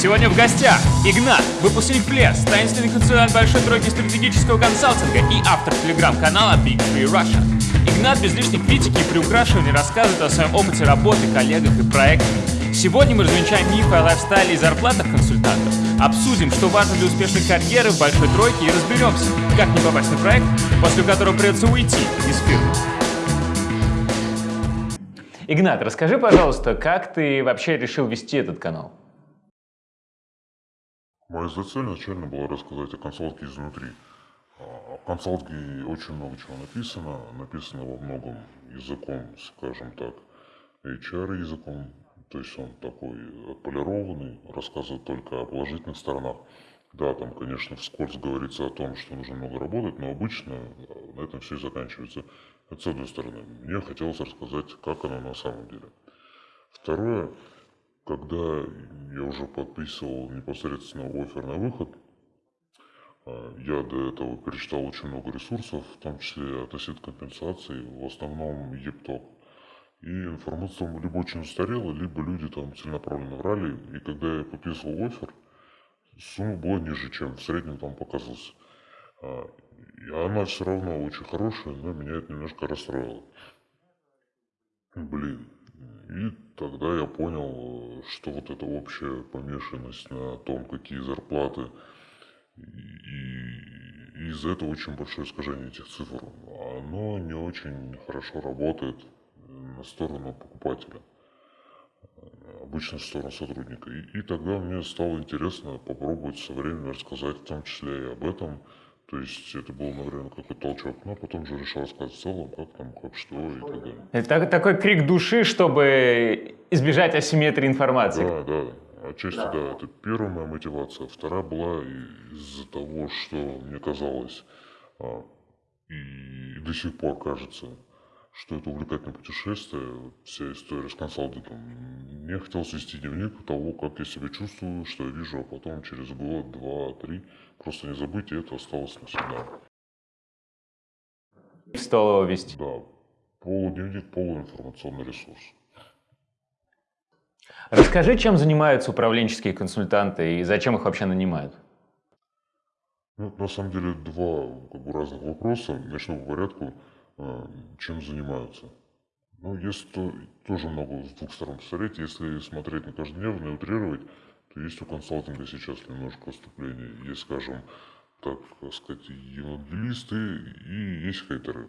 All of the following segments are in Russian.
Сегодня в гостях Игнат, выпускник ПЛЕС, таинственный консультант большой тройки стратегического консалтинга и автор телеграм-канала Big Free Russia. Игнат без лишней критики и приукрашивания рассказывает о своем опыте работы, коллегах и проектах. Сегодня мы развенчаем мифы о лайфстайле и зарплатах консультантов, обсудим, что важно для успешной карьеры в большой тройке и разберемся, как не попасть на проект, после которого придется уйти из фирмы. Игнат, расскажи, пожалуйста, как ты вообще решил вести этот канал? Моя цель изначально была рассказать о консалтинге изнутри. А, о консалтинге очень много чего написано. Написано во многом языком, скажем так, HR языком. То есть он такой отполированный, рассказывает только о положительных сторонах. Да, там, конечно, вскользь говорится о том, что нужно много работать, но обычно на этом все и заканчивается. Это с одной стороны. Мне хотелось рассказать, как оно на самом деле. Второе, когда я уже подписывал непосредственно офер на выход, а, я до этого перечитал очень много ресурсов, в том числе от осет компенсации, в основном ЕПТОК. И информация там либо очень устарела, либо люди там целенаправленно врали. И когда я подписывал офер, сумма была ниже, чем в среднем там показывался. А, и она все равно очень хорошая, но меня это немножко расстроило. Блин. И тогда я понял, что вот эта общая помешанность на том, какие зарплаты, и, из-за этого очень большое искажение этих цифр. Оно не очень хорошо работает на сторону покупателя обычно в сторону сотрудника. И, и тогда мне стало интересно попробовать со временем рассказать в том числе и об этом. То есть это был, наверное, какой-то толчок. Но потом же решил рассказать в целом, как там, как что и так далее. Это такой крик души, чтобы избежать асимметрии информации. Да, да. Отчасти да. да. Это первая моя мотивация. Вторая была из-за того, что мне казалось, а, и до сих пор кажется, что это увлекательное путешествие, вся история с консалтингом. Мне хотелось вести дневник того, как я себя чувствую, что я вижу, а потом через год, два, три просто не забыть, и это осталось навсегда. Стал его вести? Да. Полудневник, полуинформационный ресурс. Расскажи, чем занимаются управленческие консультанты и зачем их вообще нанимают? Ну, на самом деле, два как бы, разных вопроса. Начну по порядку. А, чем занимаются. Ну, если то, тоже много с двух сторон посмотреть, если смотреть на каждодневно и утрировать, то есть у консалтинга сейчас немножко отступления. Есть, скажем, так сказать, евангелисты и есть хейтеры.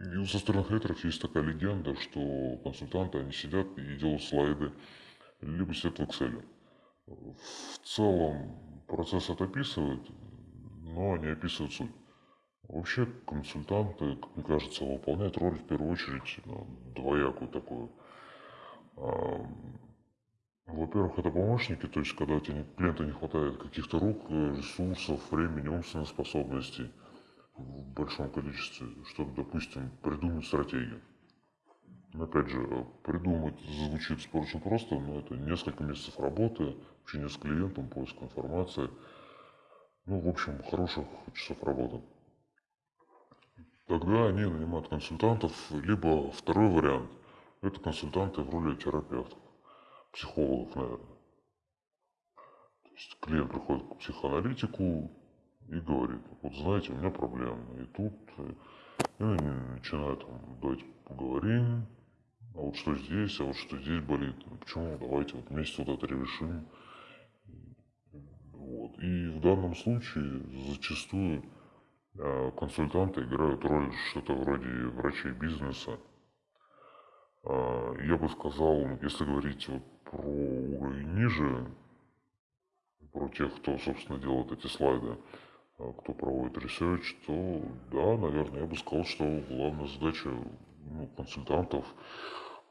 И со стороны хейтеров есть такая легенда, что консультанты, они сидят и делают слайды, либо сидят в Excel. В целом процесс это описывает, но не описывает суть. Вообще консультанты, как мне кажется, выполняют роль в первую очередь ну, двоякую такую. А, во-первых, это помощники, то есть когда у тебя клиента не хватает каких-то рук, ресурсов, времени, умственных способностей в большом количестве, чтобы, допустим, придумать стратегию. Но опять же, придумать звучит очень просто, но это несколько месяцев работы, общение с клиентом, поиск информации. Ну, в общем, хороших часов работы. Тогда они нанимают консультантов, либо второй вариант – это консультанты в роли терапевтов, психологов, наверное. То есть клиент приходит к психоаналитику и говорит, вот знаете, у меня проблемы. И тут я начинаю там, давайте поговорим, а вот что здесь, а вот что здесь болит, ну, почему, давайте вот вместе вот это решим. Вот. И в данном случае зачастую Э, консультанты играют роль что-то вроде врачей бизнеса. Э, я бы сказал, если говорить вот про уровень ниже, про тех, кто, собственно, делает эти слайды, э, кто проводит research, то да, наверное, я бы сказал, что главная задача ну, консультантов,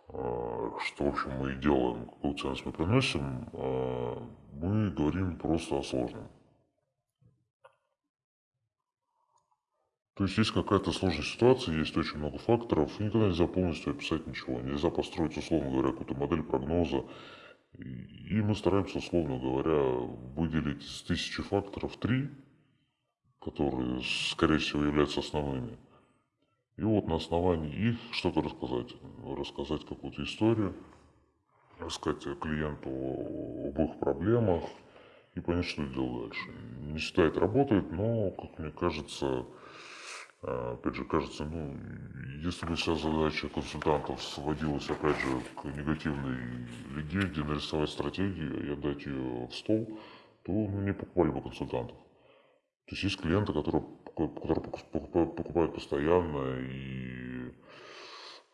что, в общем, мы и делаем, какую ценность мы приносим, мы говорим просто о сложном. То есть есть какая-то сложная ситуация, есть очень много факторов, и никогда нельзя полностью описать ничего. Нельзя построить, условно говоря, какую-то модель прогноза. И мы стараемся, условно говоря, выделить из тысячи факторов три, которые, скорее всего, являются основными. И вот на основании их что-то рассказать. Рассказать какую-то историю, рассказать клиенту об их проблемах, и понять, что делать дальше. Не это работает, но, как мне кажется, опять же, кажется, ну, если бы вся задача консультантов сводилась, опять же, к негативной легенде, нарисовать стратегию и отдать ее в стол, то ну, не покупали бы консультантов. То есть есть клиенты, которые, которые покупают постоянно и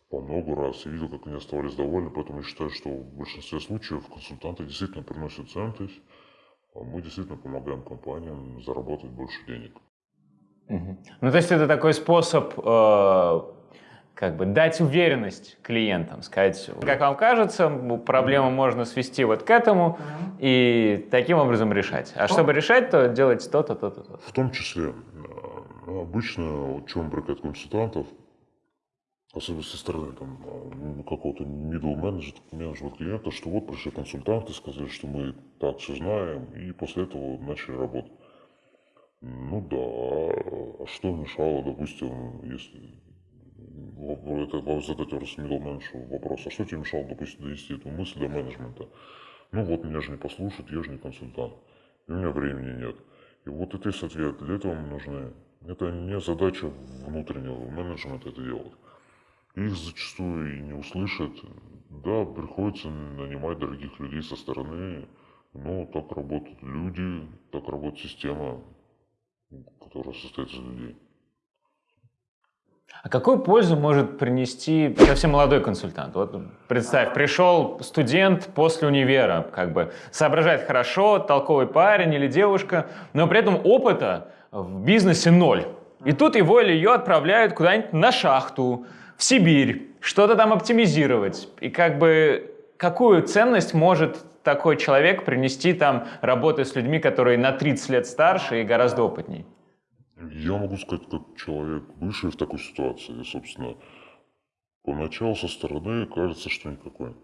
по много раз, и видел, как они оставались довольны, поэтому я считаю, что в большинстве случаев консультанты действительно приносят ценность, а мы действительно помогаем компаниям заработать больше денег. Ну, то есть это такой способ э, как бы дать уверенность клиентам, сказать, как вам кажется, проблему можно свести вот к этому и таким образом решать. А чтобы решать, то делать то-то, то-то, то В том числе, э, обычно, чем бракет консультантов, особенно со стороны там, э, какого-то middle менеджера, менеджера клиента, что вот пришли консультанты, сказали, что мы так все знаем, и после этого начали работать. Ну да, а что мешало, допустим, если это задать middle менеджеру вопрос, а что тебе мешало, допустим, довести эту мысль до менеджмента? Ну вот, меня же не послушают, я же не консультант, и у меня времени нет. И вот это есть ответ, для этого мы нужны. Это не задача внутреннего менеджмента это делать. Их зачастую и не услышат. Да, приходится нанимать дорогих людей со стороны, но так работают люди, так работает система которая состоит из людей. А какую пользу может принести совсем молодой консультант? Вот представь, пришел студент после универа, как бы соображает хорошо, толковый парень или девушка, но при этом опыта в бизнесе ноль. И тут его или ее отправляют куда-нибудь на шахту, в Сибирь, что-то там оптимизировать. И как бы какую ценность может такой человек принести там, работая с людьми, которые на 30 лет старше и гораздо опытнее? Я могу сказать, как человек, бывший в такой ситуации, собственно, поначалу со стороны кажется, что никакой.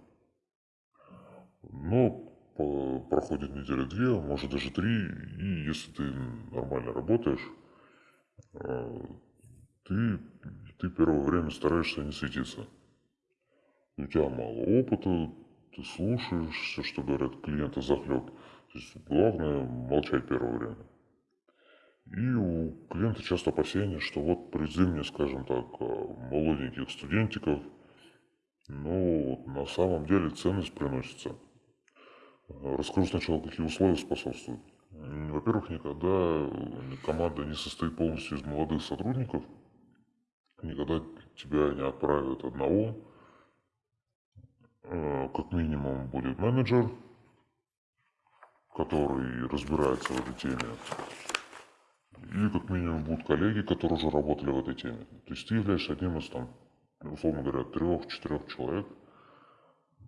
Но по, проходит неделя две, может даже три, и если ты нормально работаешь, а, ты, ты первое время стараешься не светиться. У тебя мало опыта, ты слушаешь что говорят клиенты захлеб. То есть главное молчать первое время. И у клиента часто опасения, что вот привези мне, скажем так, э, молоденьких студентиков, но на самом деле ценность приносится. Расскажу сначала, какие условия способствуют. Во-первых, никогда команда не состоит полностью из молодых сотрудников, никогда тебя не отправят одного, Э, как минимум будет менеджер, который разбирается в этой теме. И как минимум будут коллеги, которые уже работали в этой теме. То есть ты являешься одним из, там, условно говоря, трех-четырех человек,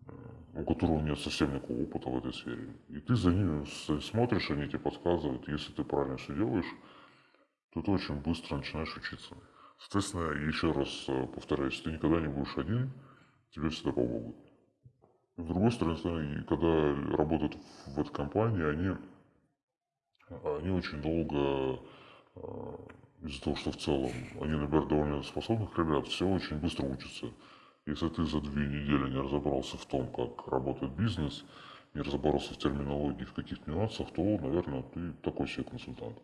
э, у которого нет совсем никакого опыта в этой сфере. И ты за ними смотришь, они тебе подсказывают. Если ты правильно все делаешь, то ты очень быстро начинаешь учиться. Соответственно, еще раз э, повторяюсь, ты никогда не будешь один, тебе всегда помогут. С другой стороны, когда работают в этой компании, они, они очень долго, а, из-за того, что в целом они набирают довольно способных ребят, все очень быстро учатся. Если ты за две недели не разобрался в том, как работает бизнес, не разобрался в терминологии, в каких-то нюансах, то, наверное, ты такой себе консультант.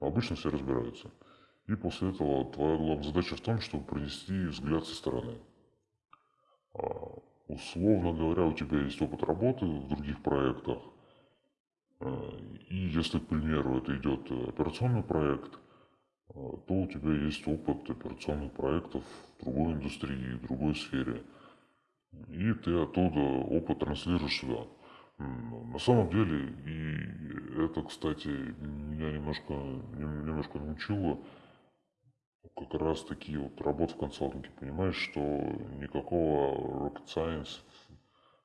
Но обычно все разбираются. И после этого твоя главная задача в том, чтобы принести взгляд со стороны. Условно говоря, у тебя есть опыт работы в других проектах, э, и если, к примеру, это идет операционный проект, э, то у тебя есть опыт операционных проектов в другой индустрии, в другой сфере. И ты оттуда опыт транслируешь сюда. На самом деле, и это, кстати, меня немножко, немножко научило как раз таки вот работа в консалтинге, понимаешь, что никакого rocket science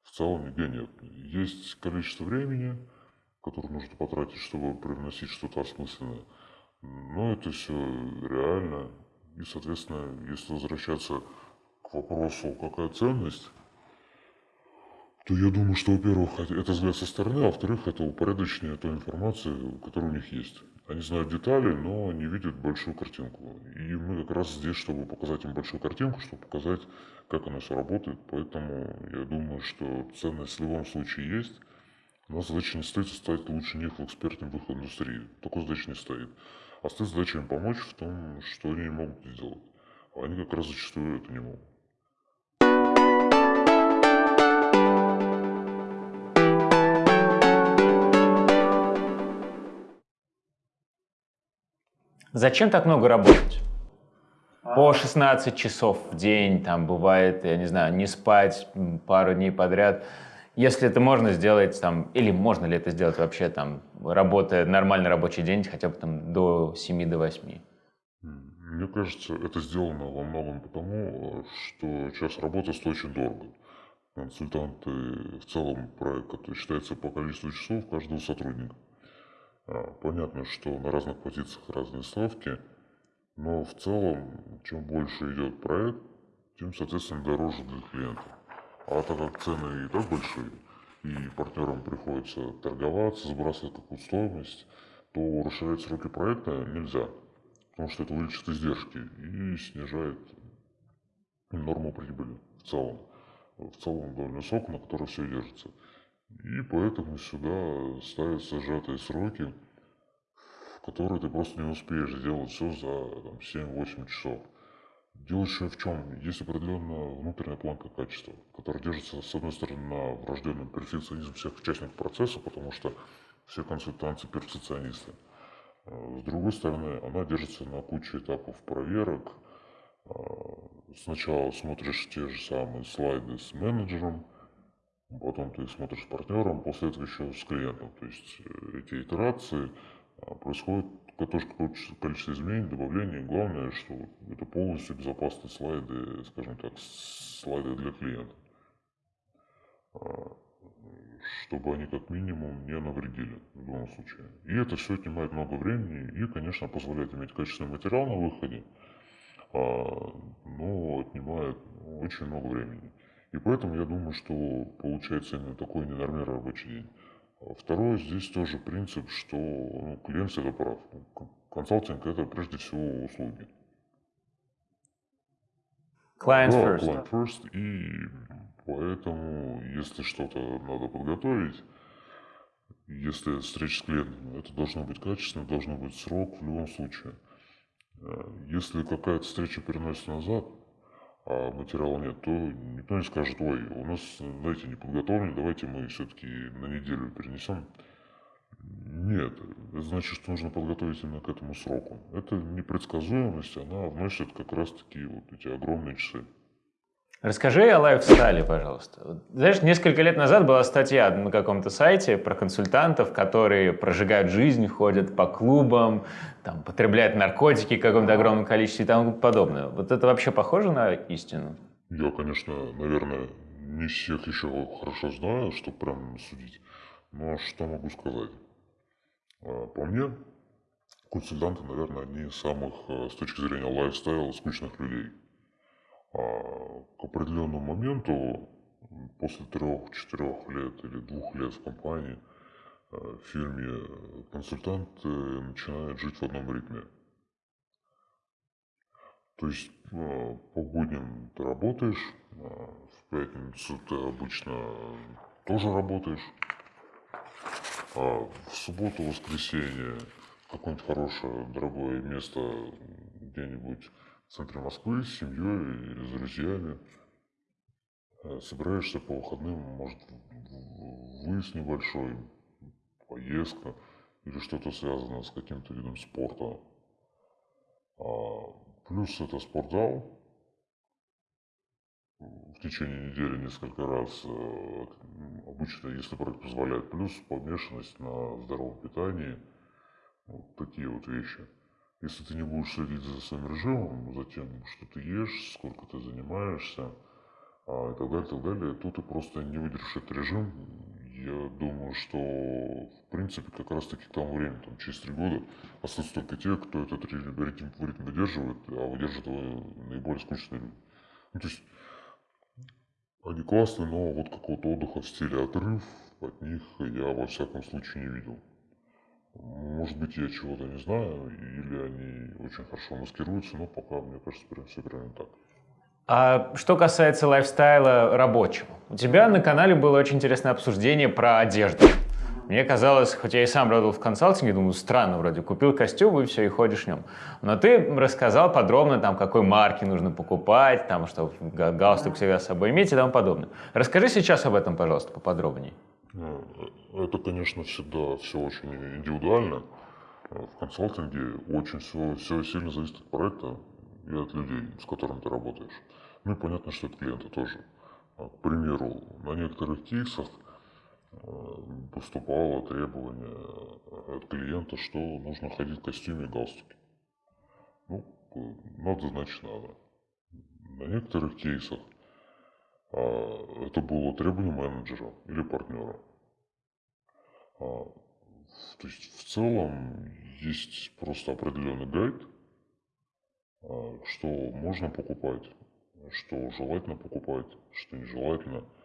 в целом нигде нет. Есть количество времени, которое нужно потратить, чтобы привносить что-то осмысленное. Но это все реально. И, соответственно, если возвращаться к вопросу, какая ценность, то я думаю, что, во-первых, это взгляд со стороны, а во-вторых, это упорядочение той информации, которая у них есть. Они знают детали, но не видят большую картинку. И мы как раз здесь, чтобы показать им большую картинку, чтобы показать, как оно все работает. Поэтому я думаю, что ценность в любом случае есть. У нас задача не стоит стать лучше них в экспертном выходе индустрии. Такой задача не стоит. А стоит задача им помочь в том, что они не могут сделать. А они как раз зачастую это не могут. Зачем так много работать? По 16 часов в день, там бывает, я не знаю, не спать пару дней подряд. Если это можно сделать, там, или можно ли это сделать вообще, там, работая нормальный рабочий день, хотя бы там до 7 до 8? Мне кажется, это сделано во многом потому, что час работы стоит очень дорого. Консультанты в целом проект, который считается по количеству часов каждого сотрудника. А, понятно, что на разных позициях разные ставки, но в целом, чем больше идет проект, тем, соответственно, дороже для клиента. А так как цены и так большие, и партнерам приходится торговаться, сбрасывать какую-то стоимость, то расширять сроки проекта нельзя, потому что это увеличит издержки и снижает норму прибыли в целом. В целом довольно высок, на которой все держится. И поэтому сюда ставятся сжатые сроки, в которые ты просто не успеешь сделать все за 7-8 часов. Дело еще в чем? Есть определенная внутренняя планка качества, которая держится, с одной стороны, на врожденном перфекционизме всех участников процесса, потому что все консультанты перфекционисты. А с другой стороны, она держится на куче этапов проверок. А, сначала смотришь те же самые слайды с менеджером, потом ты смотришь с партнером, после этого еще с клиентом. То есть э, эти итерации а, происходит тоже какое-то количество изменений, добавлений. Главное, что это полностью безопасные слайды, скажем так, слайды для клиента. А, чтобы они как минимум не навредили в любом случае. И это все отнимает много времени и, конечно, позволяет иметь качественный материал на выходе, а, но отнимает очень много времени. И поэтому я думаю, что получается именно такой ненормированный рабочий день. Второе, здесь тоже принцип, что ну, клиент всегда прав. Консалтинг – это прежде всего услуги. Client да, first. Client first. И поэтому, если что-то надо подготовить, если встреча с клиентом, это должно быть качественно, должно быть срок в любом случае. Э, если какая-то встреча переносится назад, а материала нет, то никто не скажет, ой, у нас, знаете, не подготовлено, давайте мы все-таки на неделю перенесем. Нет, это значит, что нужно подготовить именно к этому сроку. Это непредсказуемость, она вносит как раз-таки вот эти огромные часы. Расскажи о лайфстайле, пожалуйста. Знаешь, несколько лет назад была статья на каком-то сайте про консультантов, которые прожигают жизнь, ходят по клубам, там, потребляют наркотики в каком-то огромном количестве и тому подобное. Вот это вообще похоже на истину? Я, конечно, наверное, не всех еще хорошо знаю, чтобы прям судить. Но что могу сказать? А, по мне, консультанты, наверное, одни самых, э, с точки зрения лайфстайла, скучных людей. А к определенному моменту, после трех-четырех лет или двух лет в компании, э, в фирме, консультант начинает жить в одном ритме. То есть э, по будням ты работаешь, э, в пятницу ты обычно тоже работаешь, а в субботу, воскресенье какое-нибудь хорошее, дорогое место где-нибудь в центре Москвы с семьей или с друзьями. Э, собираешься по выходным, может, выезд небольшой, поездка или что-то связанное с каким-то видом спорта. А, плюс это спортзал. В течение недели несколько раз, э, обычно, если проект позволяет, плюс помешанность на здоровом питании. Вот такие вот вещи. Если ты не будешь следить за своим режимом, за тем, что ты ешь, сколько ты занимаешься, а, и так далее, и так далее, то ты просто не выдержишь этот режим. Я думаю, что в принципе как раз таки к тому времени, там, через три года, остаются только те, кто этот ритм, ритм, выдерживает, а выдерживает его наиболее скучные люди. Ну, то есть они классные, но вот какого-то отдыха в стиле отрыв от них я во всяком случае не видел. Может быть, я чего-то не знаю, или они очень хорошо маскируются, но пока, мне кажется, прям все примерно так. А что касается лайфстайла рабочего, у тебя на канале было очень интересное обсуждение про одежду. Мне казалось, хоть я и сам работал в консалтинге, думаю, странно вроде, купил костюм и все, и ходишь в нем. Но ты рассказал подробно, там, какой марки нужно покупать, там, что галстук всегда с собой иметь и тому подобное. Расскажи сейчас об этом, пожалуйста, поподробнее. Ну, это, конечно, всегда все очень индивидуально. В консалтинге очень все, все сильно зависит от проекта и от людей, с которыми ты работаешь. Ну и понятно, что от клиента тоже. А, к примеру, на некоторых кейсах Э, поступало требование от клиента, что нужно ходить в костюме и галстуке. Ну, надо, значит, надо. На некоторых кейсах это было требование менеджера или партнера. А, то есть в целом есть просто определенный гайд, а, что можно покупать, что желательно покупать, что нежелательно –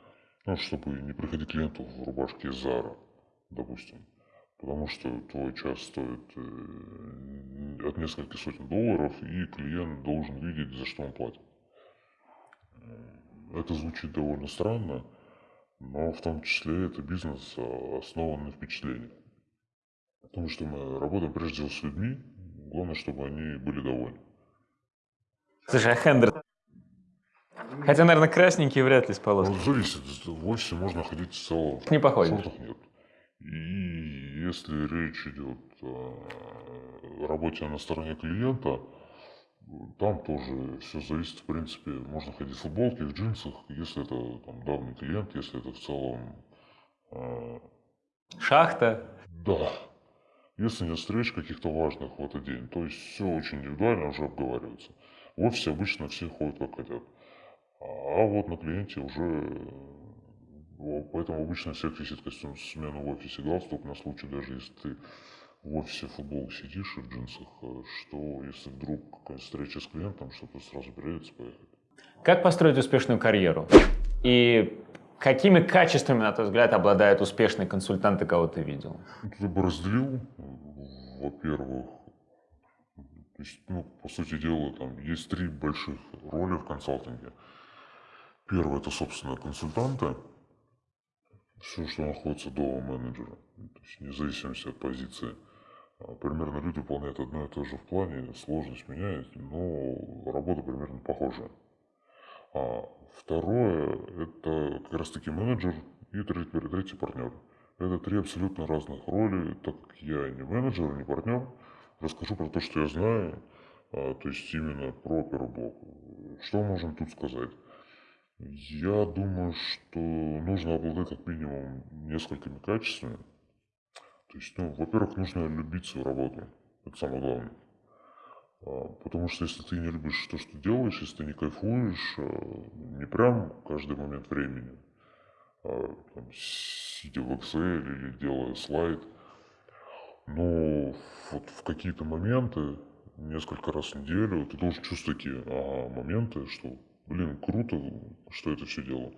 ну, чтобы не приходить клиенту в рубашке Зара, допустим. Потому что твой час стоит э, от нескольких сотен долларов, и клиент должен видеть, за что он платит. Это звучит довольно странно, но в том числе это бизнес, а, основан на впечатлении. Потому что мы работаем прежде всего с людьми, главное, чтобы они были довольны. Слушай, а Хендер, Хотя, наверное, красненькие вряд ли с. Ну, зависит. В офисе можно ходить в целом. Не походишь. В шортах нет. И если речь идет о работе на стороне клиента, там тоже все зависит, в принципе, можно ходить в футболке, в джинсах, если это там, давний клиент, если это в целом... Э, Шахта. Да. Если нет встреч каких-то важных в этот день, то есть все очень индивидуально уже обговаривается. В офисе обычно все ходят как хотят. А вот на клиенте уже, поэтому обычно всех висит костюм смены в офисе галстук на случай, даже если ты в офисе футбол сидишь и в джинсах, э, что если вдруг какая-то встреча с клиентом, чтобы сразу переодеться, поехать. Как построить успешную карьеру? И какими качествами, на твой взгляд, обладают успешные консультанты, кого ты видел? Я бы разделил, во-первых, то есть, ну, по сути дела, там есть три больших роли в консалтинге – Первое – это, собственно, консультанты. Все, что находится до менеджера. То есть, вне зависимости от позиции. А, примерно люди выполняют одно и то же в плане, сложность меняет, но работа примерно похожая. А второе – это как раз таки менеджер и третий, третий партнер. Это три абсолютно разных роли, так как я не менеджер, не партнер. Расскажу про то, что я знаю, а, то есть именно про первый блок. Что можем тут сказать? Я думаю, что нужно обладать как минимум несколькими качествами. То есть, ну, во-первых, нужно любить свою работу. Это самое главное. А, потому что если ты не любишь то, что делаешь, если ты не кайфуешь, а, не прям каждый момент времени, а, там, сидя в Excel или делая слайд, но вот в какие-то моменты, несколько раз в неделю, ты должен чувствовать такие ага, моменты, что блин, круто, что это все делал.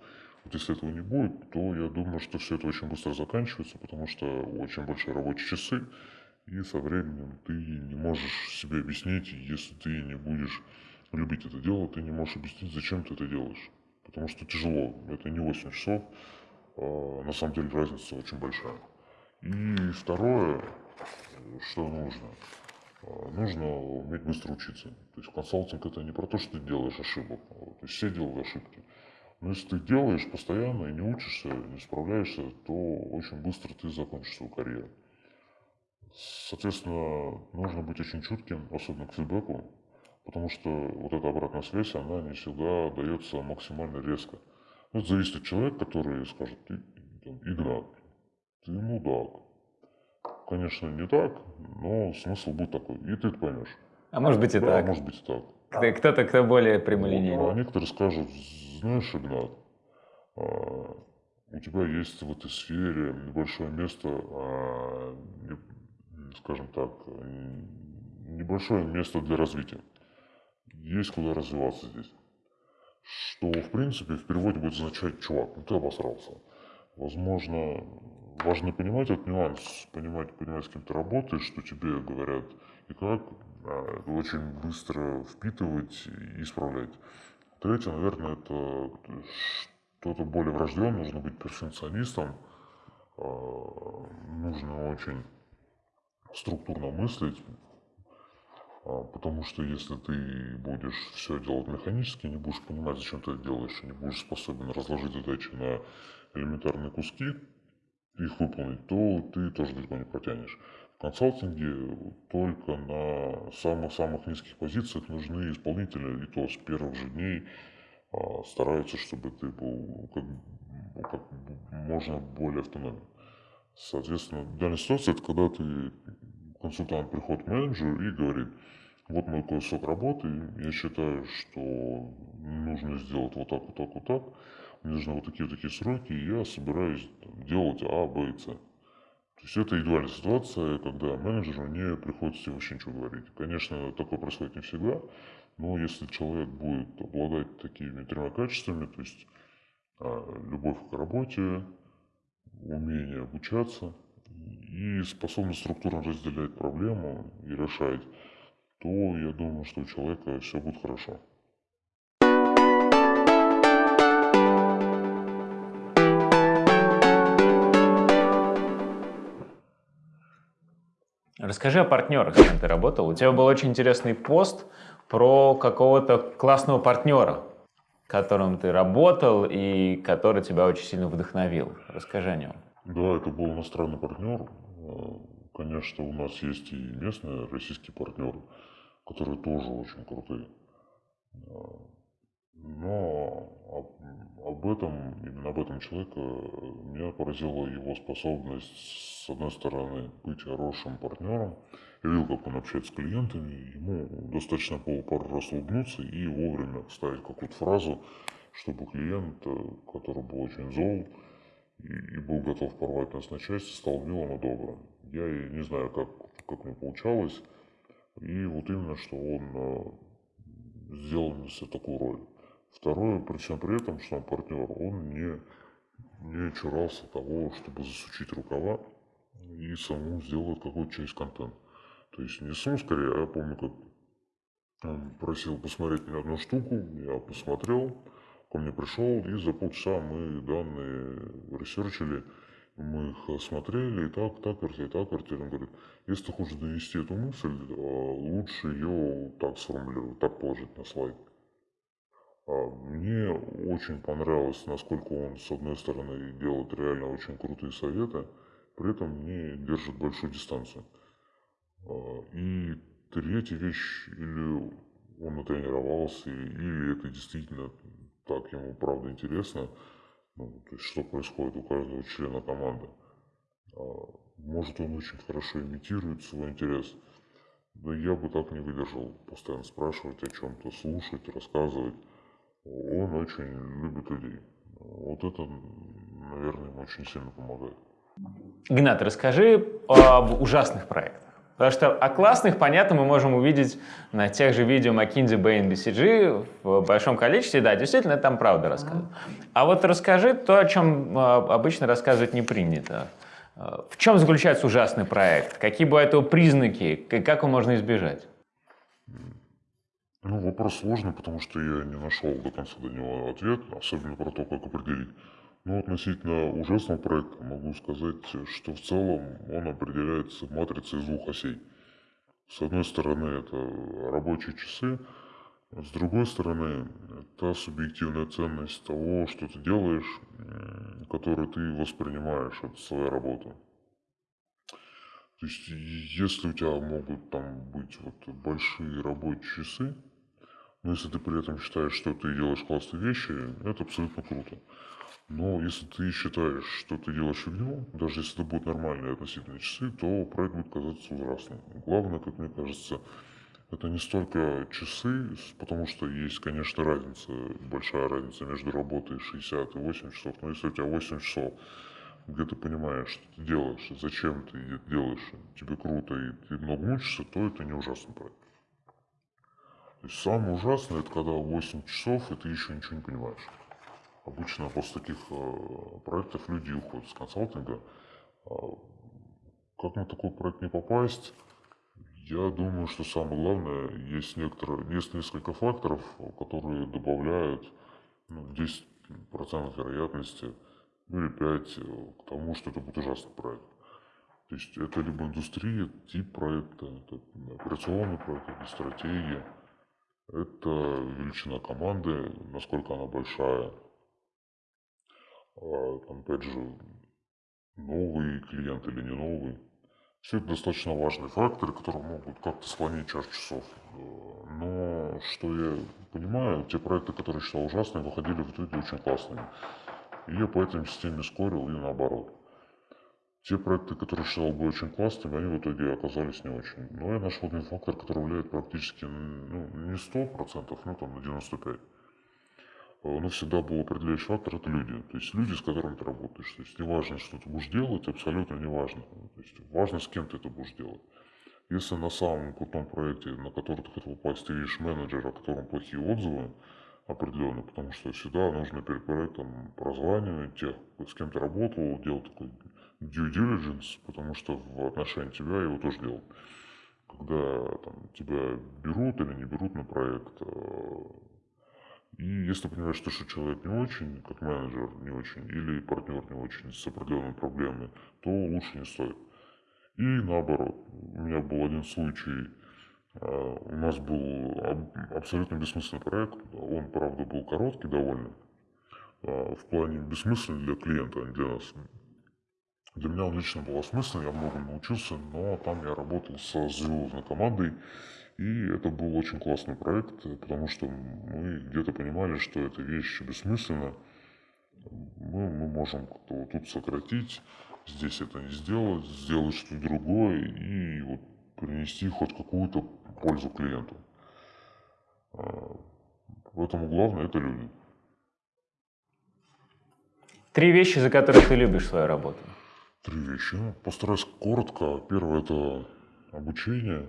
Если этого не будет, то я думаю, что все это очень быстро заканчивается, потому что очень большие рабочие часы, и со временем ты не можешь себе объяснить, если ты не будешь любить это дело, ты не можешь объяснить, зачем ты это делаешь. Потому что тяжело, это не 8 часов, а на самом деле разница очень большая. И второе, что нужно – а, нужно уметь быстро учиться. То есть консалтинг это не про то, что ты делаешь ошибок. То есть все делают ошибки. Но если ты делаешь постоянно и не учишься, не справляешься, то очень быстро ты закончишь свою карьеру. Соответственно, нужно быть очень чутким, особенно к фидбэку, потому что вот эта обратная связь, она не всегда дается максимально резко. Это зависит от человека, который скажет, ты, Игнат, ты мудак, конечно, не так, но смысл будет такой. И ты это поймешь. А может быть и да, так. может быть и так. Кто-то, кто более прямолинейный. А некоторые скажут, знаешь, Игнат, а, у тебя есть в этой сфере небольшое место, а, скажем так, небольшое место для развития. Есть куда развиваться здесь. Что, в принципе, в переводе будет означать «чувак, ну ты обосрался». Возможно, важно понимать этот нюанс, понимать, понимать, с кем ты работаешь, что тебе говорят и как, а, очень быстро впитывать и исправлять. Третье, наверное, это что-то более врожденное, нужно быть перфекционистом, нужно очень структурно мыслить, а, потому что если ты будешь все делать механически, не будешь понимать, зачем ты это делаешь, не будешь способен разложить задачи на элементарные куски, их выполнить, то ты тоже далеко не протянешь. Консалтинге только на самых-самых низких позициях нужны исполнители, и то с первых же дней а, стараются, чтобы ты был как, как можно более автономен. Соответственно, данная ситуация, это когда ты, консультант приходит к менеджеру и говорит, вот мой кусок работы, я считаю, что нужно сделать вот так, вот так, вот так, мне нужны вот такие вот сроки, и я собираюсь делать А, Б и С. То есть это идеальная ситуация, когда менеджеру не приходится вообще ничего говорить. Конечно, такое происходит не всегда, но если человек будет обладать такими тремя качествами, то есть а, любовь к работе, умение обучаться и способность структурно разделять проблему и решать, то я думаю, что у человека все будет хорошо. Расскажи о партнерах, с кем ты работал. У тебя был очень интересный пост про какого-то классного партнера, которым ты работал и который тебя очень сильно вдохновил. Расскажи о нем. Да, это был иностранный партнер. Конечно, у нас есть и местные российские партнеры, которые тоже очень крутые. Но об, об этом, именно об этом человеке меня поразила его способность, с одной стороны, быть хорошим партнером. Я видел, как он общается с клиентами, ему достаточно было пару раз улыбнуться и вовремя вставить какую-то фразу, чтобы клиент, который был очень зол и, и был готов порвать нас на части, стал милым и добрым. Я не знаю, как, как мне получалось. И вот именно, что он э, сделал мне такую роль. Второе, при всем при этом, что он партнер, он не, не чурался того, чтобы засучить рукава и саму сделать какую-то часть контента. То есть не саму скорее, а я помню, как он просил посмотреть мне одну штуку, я посмотрел, ко мне пришел, и за полчаса мы данные ресерчили, мы их смотрели, и так, так, и так, и Он говорит, если ты хочешь довести эту мысль, а, лучше ее так сформулировать, так положить на слайд. А, мне очень понравилось, насколько он, с одной стороны, делает реально очень крутые советы, при этом не держит большую дистанцию. А, и третья вещь, или он натренировался, или это действительно так ему правда интересно, ну, то есть что происходит у каждого члена команды. А, может, он очень хорошо имитирует свой интерес, но я бы так не выдержал постоянно спрашивать о чем-то, слушать, рассказывать он очень любит людей. Вот это, наверное, ему очень сильно помогает. Игнат, расскажи об ужасных проектах. Потому что о классных, понятно, мы можем увидеть на тех же видео McKinsey, Bain, BCG в большом количестве. Да, действительно, там правда рассказывают. А вот расскажи то, о чем а, обычно рассказывать не принято. В чем заключается ужасный проект? Какие бывают его признаки? Как его можно избежать? Ну, вопрос сложный, потому что я не нашел до конца до него ответ, особенно про то, как определить. Но относительно ужасного проекта могу сказать, что в целом он определяется матрицей из двух осей. С одной стороны, это рабочие часы, а с другой стороны, та субъективная ценность того, что ты делаешь, которую ты воспринимаешь от своей работы. То есть, если у тебя могут там быть вот большие рабочие часы, но если ты при этом считаешь, что ты делаешь классные вещи, это абсолютно круто. Но если ты считаешь, что ты делаешь фигню, даже если это будут нормальные относительно часы, то проект будет казаться ужасным. Главное, как мне кажется, это не столько часы, потому что есть, конечно, разница, большая разница между работой 60 и 8 часов. Но если у тебя 8 часов, где ты понимаешь, что ты делаешь, зачем ты это делаешь, тебе круто и ты много учишься, то это не ужасный проект. То есть самое ужасное, это когда 8 часов, и ты еще ничего не понимаешь. Обычно после таких э, проектов люди уходят с консалтинга. А как на такой проект не попасть? Я думаю, что самое главное, есть, некоторые, есть несколько факторов, которые добавляют ну, 10% вероятности ну или пять э, к тому, что это будет ужасный проект. То есть это либо индустрия, тип проекта, это операционный проект, это стратегия, это величина команды, насколько она большая. А, опять же, новый клиент или не новый. Все это достаточно важные факторы, которые могут как-то склонить чашу часов. Но что я понимаю, те проекты, которые считал ужасными, выходили в итоге очень классными. И я по этой системе скорил и наоборот. Те проекты, которые считал бы очень классными, они в итоге оказались не очень. Но я нашел один фактор, который влияет практически ну, не 100%, ну там на 95%. А, но всегда был определяющий фактор – это люди. То есть люди, с которыми ты работаешь. То есть не важно, что ты будешь делать, абсолютно не важно. То есть важно, с кем ты это будешь делать. Если на самом крутом проекте, на который ты хотел попасть, ты видишь менеджера, о котором плохие отзывы, определенно, потому что всегда нужно перед проектом прозванивать тех, с кем ты работал, делать такой due diligence, потому что в отношении тебя его тоже делал. Когда там, тебя берут или не берут на проект, э, и если понимаешь, что, что человек не очень, как менеджер не очень, или партнер не очень, с определенными проблемами, то лучше не стоит. И наоборот, у меня был один случай, а, у нас был абсолютно бессмысленный проект, он, правда, был короткий довольно, а, в плане бессмысленный для клиента, а не для нас. Для меня он лично был осмысленный, я многому научился, но там я работал со звездной командой, и это был очень классный проект, потому что мы где-то понимали, что эта вещь бессмысленна. Мы, мы можем вот тут сократить, здесь это не сделать, сделать что-то другое и вот принести хоть какую-то пользу клиенту. А, поэтому главное это люди. Три вещи, за которые ты любишь свою работу. Три вещи. Ну, постараюсь коротко. Первое это обучение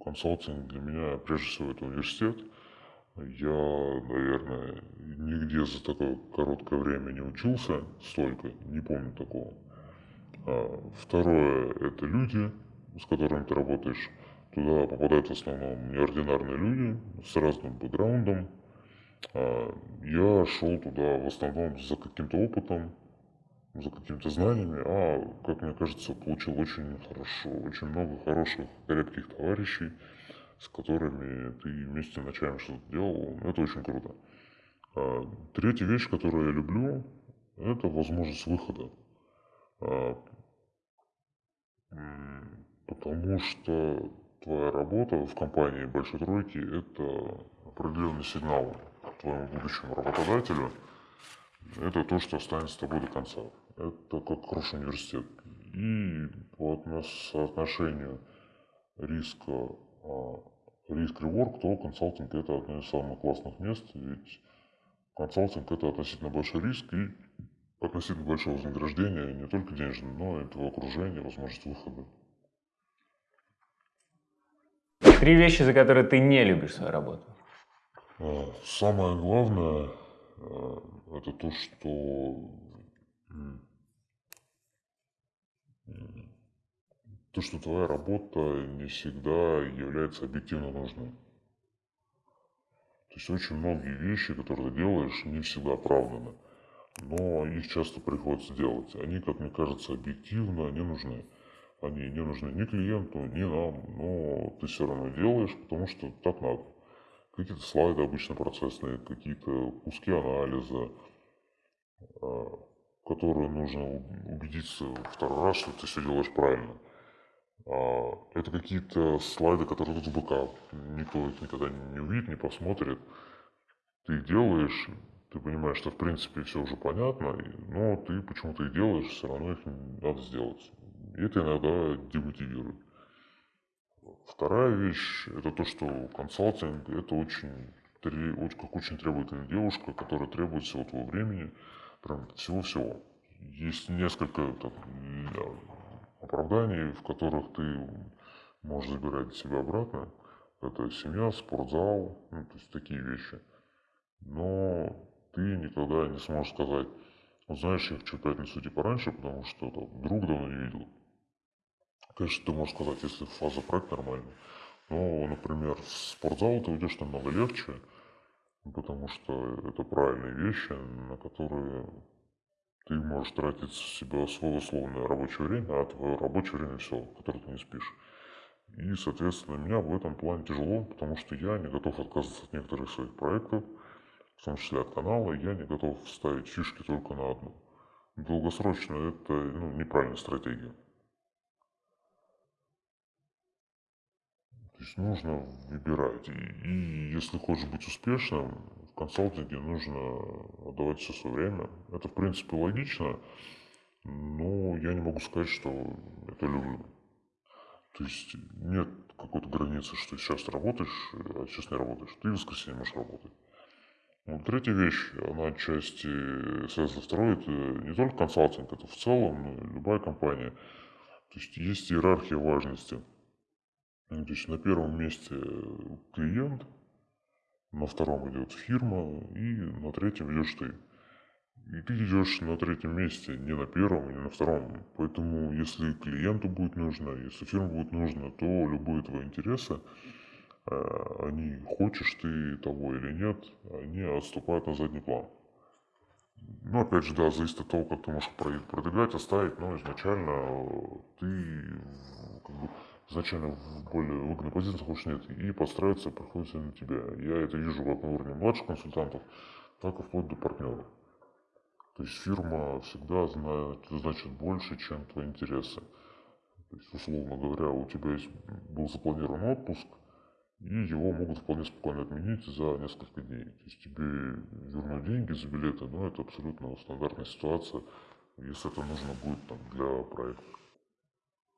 консалтинг для меня прежде всего это университет. Я, наверное, нигде за такое короткое время не учился столько, не помню такого. А второе – это люди, с которыми ты работаешь. Туда попадают в основном неординарные люди с разным бэкграундом. А я шел туда в основном за каким-то опытом, за какими-то знаниями, а, как мне кажется, получил очень хорошо, очень много хороших, крепких товарищей, с которыми ты вместе ночами что-то делал. Это очень круто. А, третья вещь, которую я люблю, это возможность выхода. А, потому что твоя работа в компании Большой Тройки – это определенный сигнал твоему будущему работодателю. Это то, что останется с тобой до конца это как хороший университет. И по соотношению риска а, риск-реворк, то консалтинг это одно из самых классных мест, ведь консалтинг это относительно большой риск и относительно большое вознаграждение, не только денежное, но и твое окружение, возможность выхода. Три вещи, за которые ты не любишь свою работу. А, самое главное, а, это то, что то, что твоя работа не всегда является объективно нужной. То есть очень многие вещи, которые ты делаешь, не всегда оправданы. Но их часто приходится делать. Они, как мне кажется, объективно не нужны. Они не нужны ни клиенту, ни нам, но ты все равно делаешь, потому что так надо. Какие-то слайды обычно процессные, какие-то куски анализа, которые нужно убедиться второй раз, что ты все делаешь правильно. А, это какие-то слайды, которые тут в backup. Никто их никогда не увидит, не посмотрит. Ты их делаешь, ты понимаешь, что в принципе все уже понятно, но ты почему-то их делаешь, все равно их надо сделать. И это иногда демотивирует. Вторая вещь, это то, что консалтинг, это очень, как очень требовательная девушка, которая требует всего твоего времени, прям всего-всего. Есть несколько там, оправданий, в которых ты можешь забирать себя обратно. Это семья, спортзал, ну, то есть такие вещи. Но ты никогда не сможешь сказать, вот знаешь, я хочу пятницу идти пораньше, потому что там, друг давно не видел. Конечно, ты можешь сказать, если фаза проекта нормальная. Но, например, в спортзал ты уйдешь намного легче, потому что это правильные вещи, на которые ты можешь тратить себя свое условное рабочее время, а твое рабочее время все, которое ты не спишь. И, соответственно, меня в этом плане тяжело, потому что я не готов отказываться от некоторых своих проектов, в том числе от канала, я не готов ставить фишки только на одну. Долгосрочно это ну, неправильная стратегия. Есть нужно выбирать. И, и если хочешь быть успешным, в консалтинге нужно отдавать все свое время. Это, в принципе, логично, но я не могу сказать, что это люблю. То есть нет какой-то границы, что сейчас работаешь, а сейчас не работаешь. Ты в воскресенье можешь работать. Ну, третья вещь, она отчасти связана второй, это не только консалтинг, это в целом любая компания. То есть есть иерархия важности. Ну, то есть на первом месте клиент, на втором идет фирма и на третьем идешь ты. И ты идешь на третьем месте, не на первом, не на втором. Поэтому если клиенту будет нужно, если фирме будет нужно, то любые твои интересы Э, они, хочешь ты того или нет, они отступают на задний план. Ну, опять же, да, зависит от того, как ты можешь продвигать, оставить, но изначально э, ты как бы, изначально в более выгодной позиции хочешь нет, и подстраиваться приходится на тебя. Я это вижу как на уровне младших консультантов, так и вплоть до партнеров. То есть фирма всегда знает, значит больше, чем твои интересы. То есть, условно говоря, у тебя есть, был запланирован отпуск, и его могут вполне спокойно отменить за несколько дней. То есть тебе вернут деньги за билеты, но это абсолютно стандартная ситуация, если это нужно будет там, для проекта.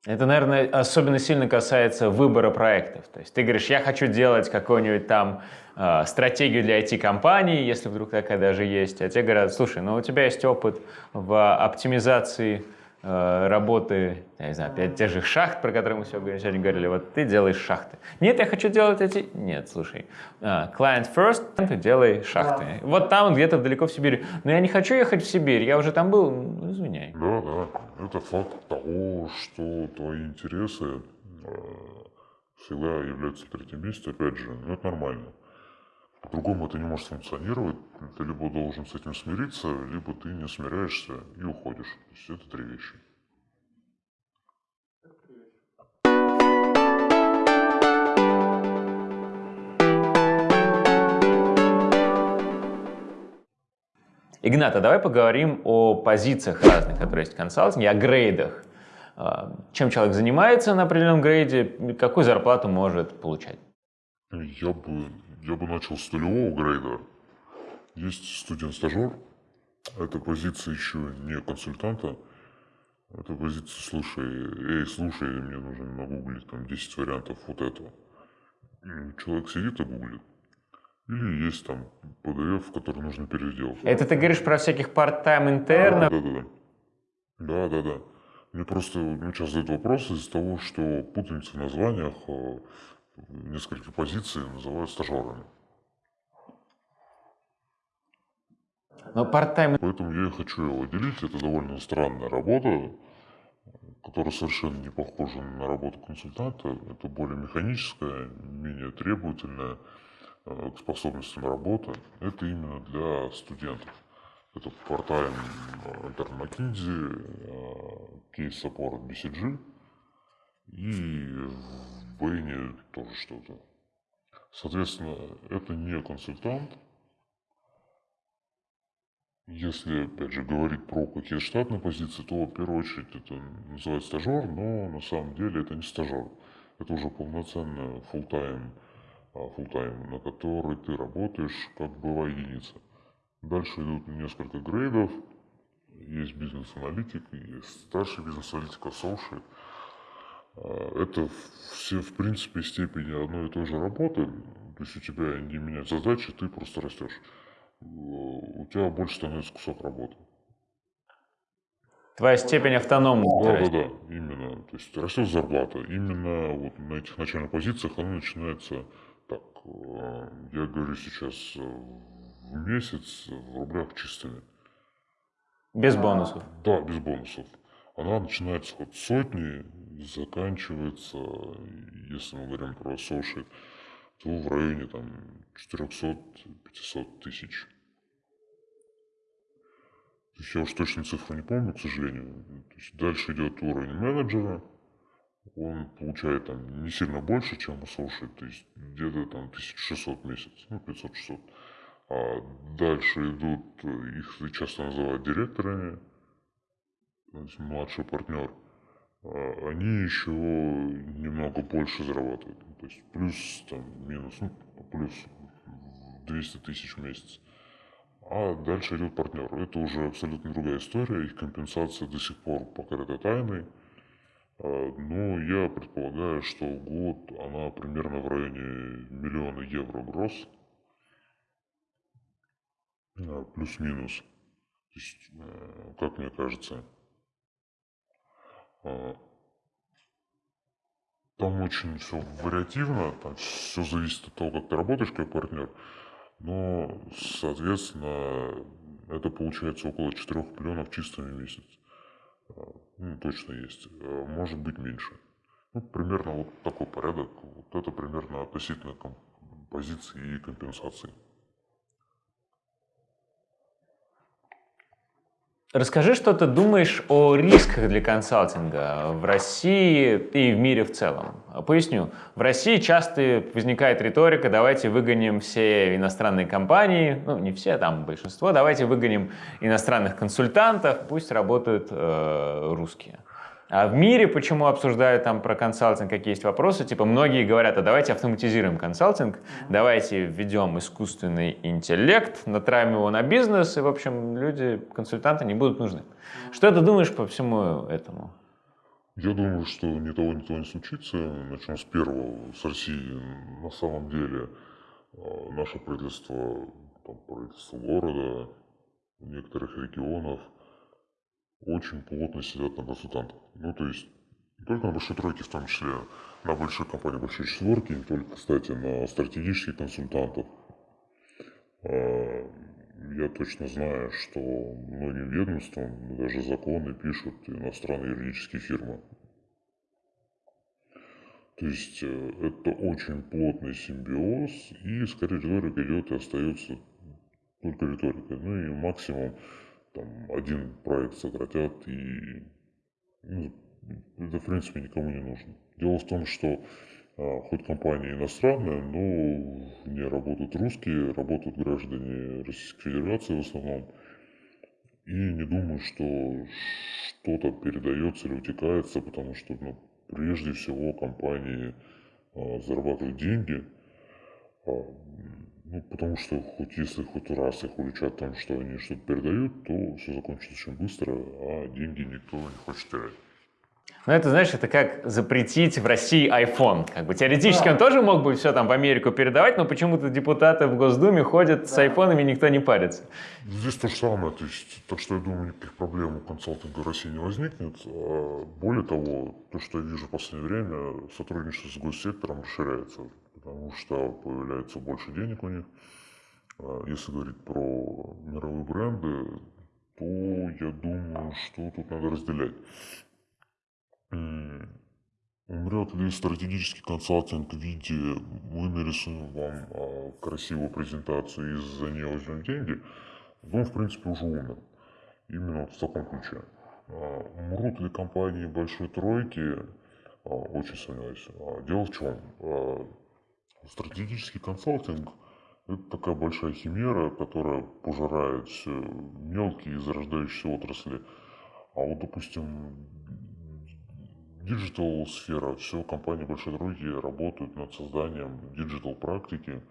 Это, наверное, особенно сильно касается выбора проектов. То есть ты говоришь, я хочу делать какую-нибудь там э, стратегию для IT-компании, если вдруг такая даже есть, а те говорят, слушай, ну у тебя есть опыт в оптимизации работы, я не знаю, опять тех же шахт, про которые мы сегодня говорили, вот ты делаешь шахты. Нет, я хочу делать эти... Нет, слушай, uh, client first, ты делай шахты. Да. Вот там, где-то далеко в Сибири. Но я не хочу ехать в Сибирь, я уже там был, ну, извиняй. Да, да, это факт того, что твои интересы э, всегда являются в третьем месте, опять же, ну, это нормально. По-другому это не может функционировать. Ты либо должен с этим смириться, либо ты не смиряешься и уходишь. То есть это три вещи. Игната, давай поговорим о позициях разных, которые есть в консалтинге, о грейдах. А, чем человек занимается на определенном грейде, какую зарплату может получать? Я бы я бы начал с нулевого грейда. Есть студент-стажер. Это позиция еще не консультанта. Это позиция, слушай, эй, слушай, мне нужно нагуглить там 10 вариантов вот этого. Человек сидит и гуглит. Или есть там PDF, который нужно переделать. Это ты говоришь про всяких part-time интернов? Да, да, да. Да, да, да. Мне просто ну, сейчас задают вопрос из-за того, что путаница в названиях э, несколько позиций называют стажерами. Но part-time... Поэтому я и хочу его делить. Это довольно странная работа, которая совершенно не похожа на работу консультанта. Это более механическая, менее требовательная э, к способностям работы. Это именно для студентов. Это part-time Intern McKinsey, кейс support BCG и в Бэйне тоже что-то. Соответственно, это не консультант. Если, опять же, говорить про какие-то штатные позиции, то в первую очередь это называется стажер, но на самом деле это не стажер. Это уже полноценный full time full на который ты работаешь как была единица. Дальше идут несколько грейдов. Есть бизнес-аналитик, есть старший бизнес-аналитик, associate. А, это все, в принципе, степени одной и той же работы. То есть у тебя не меняются задачи, ты просто растешь. У тебя больше становится кусок работы. Твоя степень автономности. Да, да, да, именно. То есть растет зарплата. Именно вот на этих начальных позициях она начинается так. А, я говорю сейчас э, в месяц в рублях чистыми. Без бонусов? Да, без бонусов. Она начинается от сотни заканчивается, если мы говорим про соши, то в районе там 400-500 тысяч. я уж точно цифру не помню, к сожалению. То есть дальше идет уровень менеджера, он получает там не сильно больше, чем associate, то есть где-то там 1600 в месяц, ну 500-600. А дальше идут, их часто называют директорами, то есть младший партнер. А они еще немного больше зарабатывают, то есть плюс там минус, ну плюс 200 тысяч в месяц. А дальше идет партнер. Это уже абсолютно другая история, их компенсация до сих пор покрыта тайной. А, но я предполагаю, что год она примерно в районе миллиона евро гроз. А, плюс-минус. То есть, э, как мне кажется, там очень все вариативно, там все зависит от того, как ты работаешь как партнер. Но, соответственно, это получается около 4 миллионов чистыми в месяц. Ну, точно есть. А может быть меньше. Ну, примерно вот такой порядок. Вот это примерно относительно позиции и компенсации. Расскажи, что ты думаешь о рисках для консалтинга в России и в мире в целом. Поясню. В России часто возникает риторика «давайте выгоним все иностранные компании», ну не все, там большинство, «давайте выгоним иностранных консультантов, пусть работают э, русские». А в мире почему обсуждают там про консалтинг, какие есть вопросы? Типа многие говорят, а давайте автоматизируем консалтинг, давайте введем искусственный интеллект, натравим его на бизнес, и, в общем, люди, консультанты не будут нужны. Что ты думаешь по всему этому? Я думаю, что ни того, ни того не случится. Начнем с первого. С России на самом деле а, наше правительство, там, правительство города, некоторых регионов – очень плотно сидят на консультантах. Ну, то есть, не только на большой тройке, в том числе на большой компании, большой четверки, не только, кстати, на стратегических консультантов. А, я точно знаю, что многим ведомствам даже законы пишут иностранные юридические фирмы. То есть э, это очень плотный симбиоз, и скорее риторика идет и остается только риторикой. Ну и максимум там один проект сократят, и ну, это, в принципе, никому не нужно. Дело в том, что а, хоть компания иностранная, но в ней работают русские, работают граждане Российской Федерации в основном. И не думаю, что что-то передается или утекается, потому что ну, прежде всего компании а, зарабатывают деньги, а, ну, потому что хоть если хоть раз их уличат там, что они что-то передают, то все закончится очень быстро, а деньги никто не хочет терять. Ну, это, знаешь, это как запретить в России iPhone. Как бы теоретически да. он тоже мог бы все там в Америку передавать, но почему-то депутаты в Госдуме ходят да. с айфонами, никто не парится. Здесь то же самое. То есть, так что я думаю, никаких проблем у консалтинга в России не возникнет. А более того, то, что я вижу в последнее время, сотрудничество с госсектором расширяется потому что появляется больше денег у них. А если говорить про мировые бренды, то я думаю, что тут надо разделять. Умрет ли стратегический консалтинг в виде мы нарисуем вам а, красивую презентацию и за нее возьмем деньги, он в принципе уже умер. Именно вот в таком ключе. А, умрут ли компании большой тройки, очень сомневаюсь. Дело в чем? Стратегический консалтинг – это такая большая химера, которая пожирает все мелкие зарождающиеся отрасли. А вот, допустим, digital сфера, все компании большой тройки работают над созданием digital практики,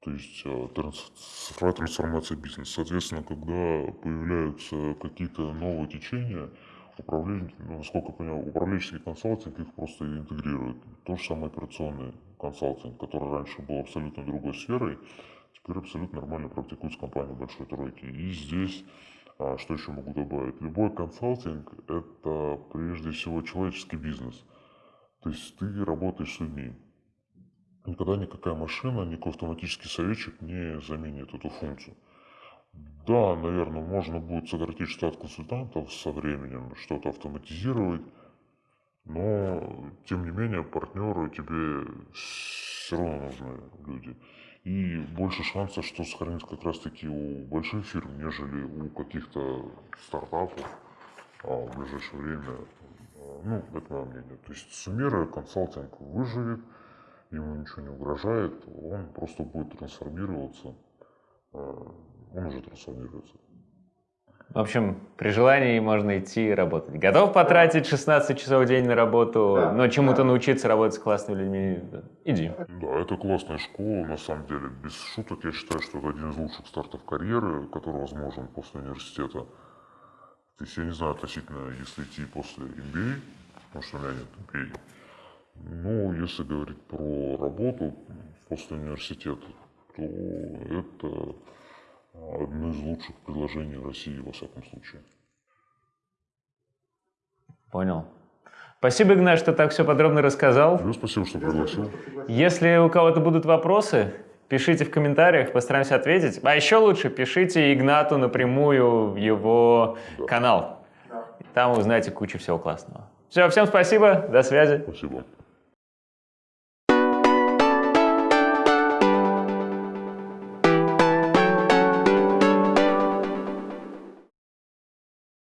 то есть э, цифровая трансформация бизнеса. Соответственно, когда появляются какие-то новые течения, управление, насколько я понимаю, управленческий консалтинг их просто интегрирует. То же самое операционный консалтинг, который раньше был абсолютно другой сферой, теперь абсолютно нормально практикуется компания большой тройки. И здесь, а, что еще могу добавить, любой консалтинг – это прежде всего человеческий бизнес. То есть ты работаешь с людьми. Никогда никакая машина, никакой автоматический советчик не заменит эту функцию. Да, наверное, можно будет сократить штат консультантов со временем, что-то автоматизировать, но, тем не менее, партнеры тебе все равно нужны люди. И больше шансов, что сохранится как раз-таки у больших фирм, нежели у каких-то стартапов а в ближайшее время. а, Ну, это мое мнение. То есть Сумера консалтинг выживет, ему ничего не угрожает, он просто будет трансформироваться. а, Он уже трансформируется. В общем, при желании можно идти и работать. Готов потратить 16 часов в день на работу, Да, но чему-то да. научиться работать с классными людьми? Иди. Да, это классная школа, на самом деле. Без шуток, я считаю, что это один из лучших стартов карьеры, который возможен после университета. То есть я не знаю относительно, если идти после MBA, потому что у меня нет MBA. Но если говорить про работу после университета, то это одно из лучших предложений России, во всяком случае. Понял. Спасибо, Игнат, что так все подробно рассказал. Тебе спасибо, что пригласил. Если у кого-то будут вопросы, пишите в комментариях, постараемся ответить. А еще лучше пишите Игнату напрямую в его канал. Да. Там узнаете кучу всего классного. Все, всем спасибо, до связи. Спасибо.